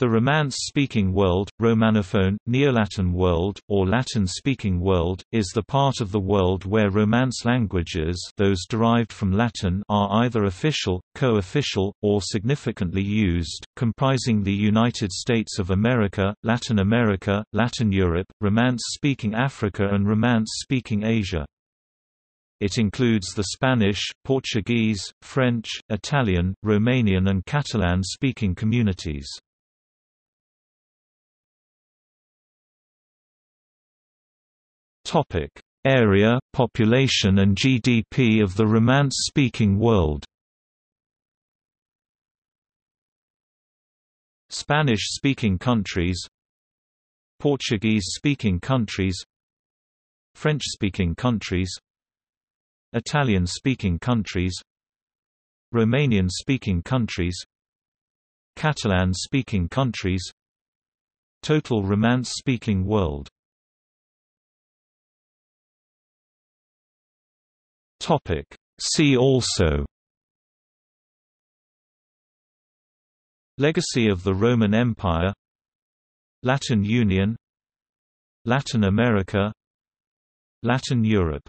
The Romance-speaking world, Romanophone, Neolatin world, or Latin-speaking world, is the part of the world where Romance languages those derived from Latin are either official, co-official, or significantly used, comprising the United States of America, Latin America, Latin Europe, Romance-speaking Africa and Romance-speaking Asia. It includes the Spanish, Portuguese, French, Italian, Romanian and Catalan-speaking communities. Topic: Area, population and GDP of the Romance-speaking world. Spanish-speaking countries. Portuguese-speaking countries. French-speaking countries. Italian-speaking countries. Romanian-speaking countries. Catalan-speaking countries. Total Romance-speaking world Topic. See also Legacy of the Roman Empire Latin Union Latin America Latin Europe